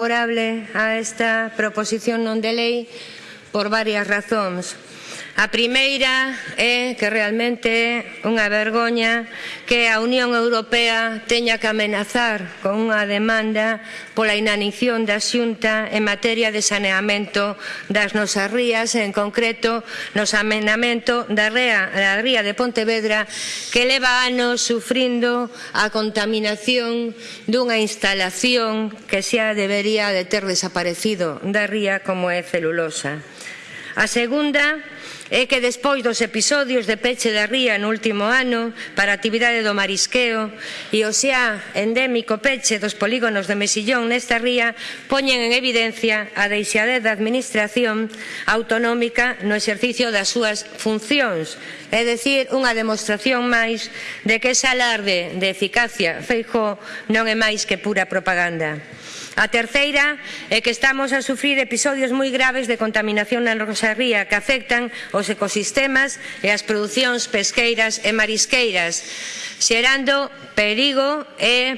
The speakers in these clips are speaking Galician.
favorable a esta proposición non de lei por varias razóns. A primeira é que realmente é unha vergoña que a Unión Europea teña que amenazar con unha demanda pola inanición da Xunta en materia de saneamento das nosas rías, en concreto no saneamento da ría, da ría de Pontevedra que leva anos sufrindo a contaminación dunha instalación que xa debería de ter desaparecido da ría como é celulosa. A segunda é que despois dos episodios de peche da ría no último ano para a actividade do marisqueo e o xa endémico peche dos polígonos de Mesillón nesta ría poñen en evidencia a deixadez da Administración autonómica no exercicio das súas funcións, é dicir, unha demostración máis de que ese alarde de eficacia Feijó non é máis que pura propaganda. A terceira é que estamos a sufrir episodios moi graves de contaminación na nosa ría que afectan os ecosistemas e as producións pesqueiras e marisqueiras, xerando perigo e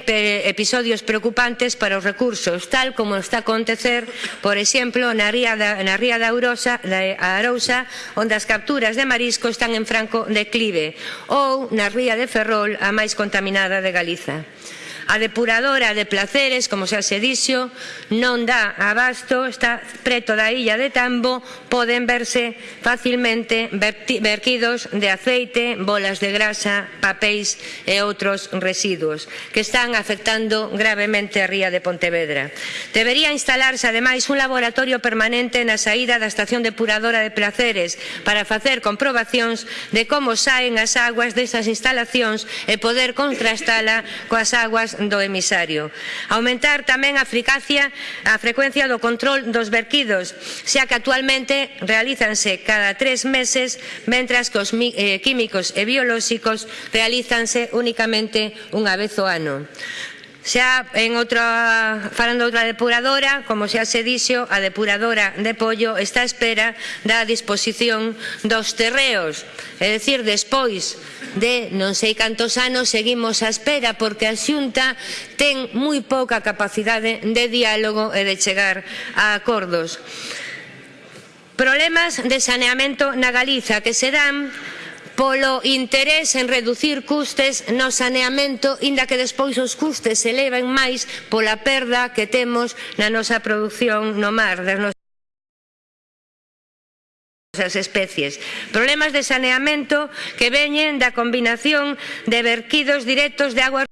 episodios preocupantes para os recursos, tal como está a acontecer, por exemplo, na ría da, na ría da Urosa, da Arousa, onde as capturas de marisco están en franco declive, ou na ría de Ferrol, a máis contaminada de Galiza. A depuradora de Placeres, como xa se dixo, non dá abasto, está preto da illa de Tambo, poden verse facilmente vertidos de aceite, bolas de grasa, papéis e outros residuos que están afectando gravemente a ría de Pontevedra. Debería instalarse ademais un laboratorio permanente na saída da estación depuradora de Placeres para facer comprobacións de como saen as aguas destas instalacións e poder contrastala coas aguas do emisario. Aumentar tamén a, fricacia, a frecuencia do control dos verquidos, xa que actualmente realízanse cada tres meses, mentras que os eh, químicos e biolóxicos realízanse únicamente unha vez o ano. Xa en outra, falando outra depuradora, como xa se dixo, a depuradora de Pollo está a espera da disposición dos terreos. É dicir, despois de non sei cantos anos seguimos a espera porque a Xunta ten moi pouca capacidade de diálogo e de chegar a acordos. Problemas de saneamento na Galiza que se dan polo interés en reducir custes no saneamento, inda que despois os custes se eleven máis pola perda que temos na nosa produción no mar das nosas especies. Problemas de saneamento que veñen da combinación de verquidos directos de aguas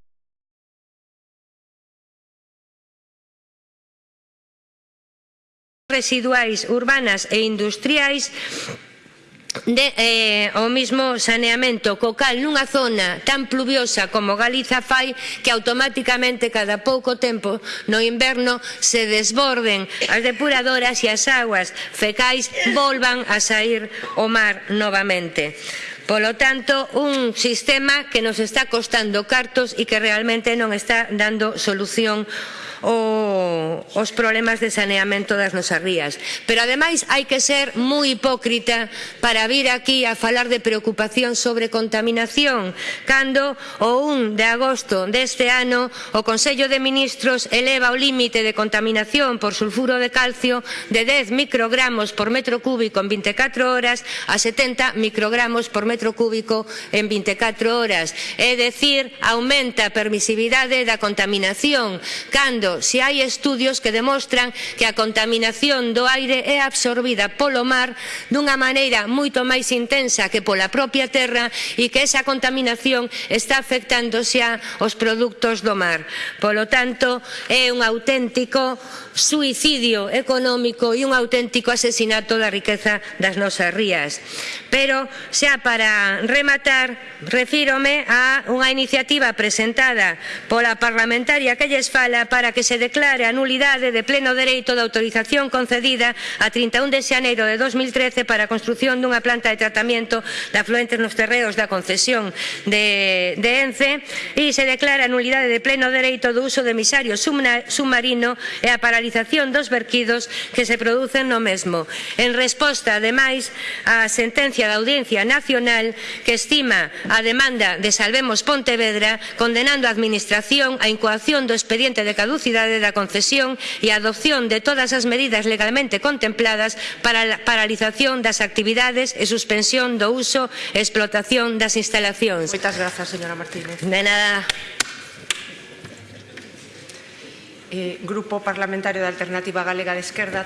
residuais urbanas e industriais de eh, o mismo saneamento co cal nunha zona tan pluviosa como Galiza fai que automáticamente cada pouco tempo no inverno se desborden as depuradoras e as aguas fecais volvan a sair o mar novamente. Polo tanto, un sistema que nos está costando cartos e que realmente non está dando solución o, os problemas de saneamento das nosas rías. Pero ademais hai que ser moi hipócrita para vir aquí a falar de preocupación sobre contaminación cando o 1 de agosto deste ano o Consello de Ministros eleva o límite de contaminación por sulfuro de calcio de 10 microgramos por metro cúbico en 24 horas a 70 microgramos por metro cúbico en 24 horas. É dicir, aumenta a permisividade da contaminación cando isto se hai estudios que demostran que a contaminación do aire é absorbida polo mar dunha maneira moito máis intensa que pola propia terra e que esa contaminación está afectando xa os produtos do mar. Polo tanto, é un auténtico suicidio económico e un auténtico asesinato da riqueza das nosas rías. Pero xa para rematar, refírome a unha iniciativa presentada pola parlamentaria que lles fala para que que se declare a nulidade de pleno dereito da autorización concedida a 31 de xaneiro de 2013 para a construción dunha planta de tratamento de afluentes nos terreos da concesión de, de ENCE e se declara a nulidade de pleno dereito do uso de emisario submarino e a paralización dos verquidos que se producen no mesmo. En resposta, ademais, á sentencia da Audiencia Nacional que estima a demanda de Salvemos Pontevedra condenando a Administración á incoación do expediente de caducidade caducidade da concesión e a adopción de todas as medidas legalmente contempladas para a paralización das actividades e suspensión do uso e explotación das instalacións. Moitas grazas, señora Martínez. De nada. Eh, Grupo Parlamentario da Alternativa Galega de Esquerda.